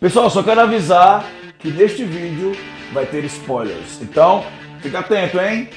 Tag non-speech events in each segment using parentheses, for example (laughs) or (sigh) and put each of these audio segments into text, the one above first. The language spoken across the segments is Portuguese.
Pessoal, só quero avisar que neste vídeo vai ter spoilers. Então, fica atento, hein?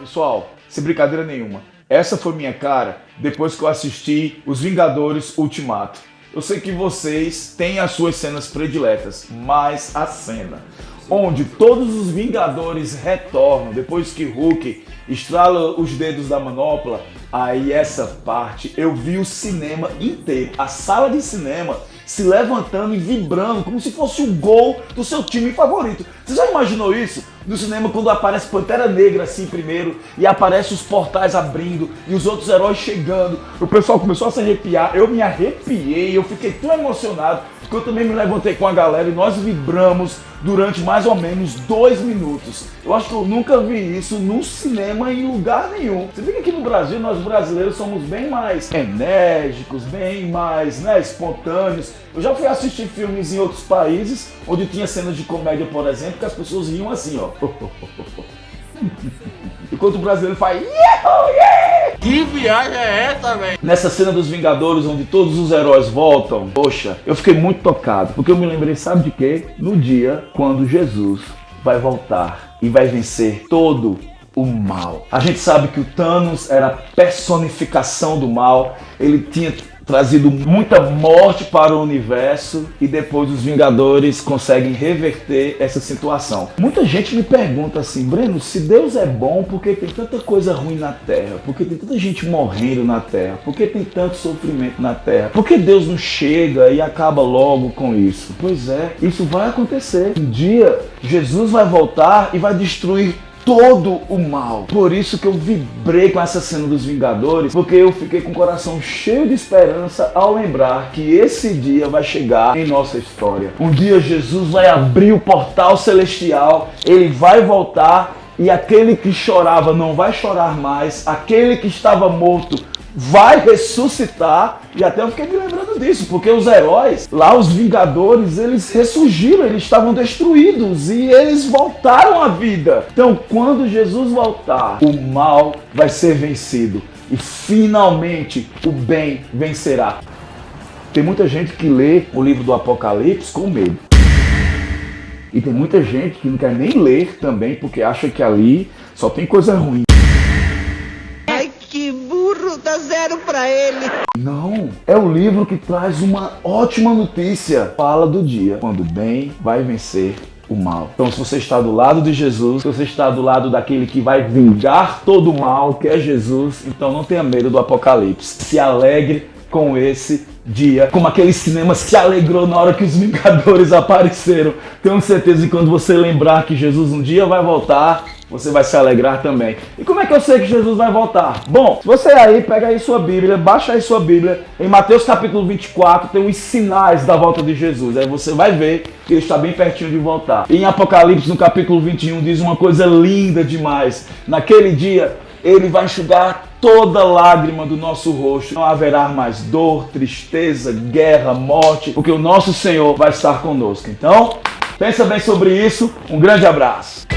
Pessoal, sem brincadeira nenhuma, essa foi minha cara depois que eu assisti Os Vingadores Ultimato. Eu sei que vocês têm as suas cenas prediletas, mas a cena onde todos os Vingadores retornam. Depois que Hulk estrala os dedos da manopla, aí essa parte eu vi o cinema inteiro, a sala de cinema se levantando e vibrando como se fosse o gol do seu time favorito. Você já imaginou isso? No cinema, quando aparece Pantera Negra assim primeiro, e aparece os portais abrindo, e os outros heróis chegando, o pessoal começou a se arrepiar, eu me arrepiei, eu fiquei tão emocionado, que eu também me levantei com a galera e nós vibramos durante mais ou menos dois minutos. Eu acho que eu nunca vi isso no cinema em lugar nenhum. Você vê que aqui no Brasil nós brasileiros somos bem mais enérgicos, bem mais né, espontâneos. Eu já fui assistir filmes em outros países onde tinha cenas de comédia, por exemplo, que as pessoas riam assim, ó. (laughs) Enquanto o brasileiro faz! Que viagem é essa, velho? Nessa cena dos Vingadores, onde todos os heróis voltam, poxa, eu fiquei muito tocado, porque eu me lembrei, sabe de quê? No dia quando Jesus vai voltar e vai vencer todo o mal. A gente sabe que o Thanos era a personificação do mal, ele tinha trazido muita morte para o universo e depois os Vingadores conseguem reverter essa situação. Muita gente me pergunta assim, Breno, se Deus é bom, por que tem tanta coisa ruim na Terra? Por que tem tanta gente morrendo na Terra? Por que tem tanto sofrimento na Terra? Por que Deus não chega e acaba logo com isso? Pois é, isso vai acontecer. Um dia Jesus vai voltar e vai destruir todo o mal. Por isso que eu vibrei com essa cena dos Vingadores, porque eu fiquei com o coração cheio de esperança ao lembrar que esse dia vai chegar em nossa história. Um dia Jesus vai abrir o portal celestial, ele vai voltar e aquele que chorava não vai chorar mais, aquele que estava morto vai ressuscitar. E até eu fiquei me lembrando disso, porque os heróis, lá os Vingadores, eles ressurgiram, eles estavam destruídos e eles voltaram à vida. Então, quando Jesus voltar, o mal vai ser vencido e finalmente o bem vencerá. Tem muita gente que lê o livro do Apocalipse com medo. E tem muita gente que não quer nem ler também, porque acha que ali só tem coisa ruim zero para ele. Não, é o livro que traz uma ótima notícia. Fala do dia quando o bem vai vencer o mal. Então, se você está do lado de Jesus, se você está do lado daquele que vai vingar todo o mal, que é Jesus, então não tenha medo do Apocalipse. Se alegre com esse dia, como aquele cinema se alegrou na hora que os Vingadores (laughs) apareceram. Tenho certeza que quando você lembrar que Jesus um dia vai voltar, você vai se alegrar também. E como é que eu sei que Jesus vai voltar? Bom, você aí pega aí sua Bíblia, baixa aí sua Bíblia, em Mateus capítulo 24 tem os sinais da volta de Jesus. Aí você vai ver que ele está bem pertinho de voltar. E em Apocalipse, no capítulo 21, diz uma coisa linda demais. Naquele dia, ele vai enxugar toda lágrima do nosso rosto. Não haverá mais dor, tristeza, guerra, morte, porque o nosso Senhor vai estar conosco. Então, pensa bem sobre isso. Um grande abraço.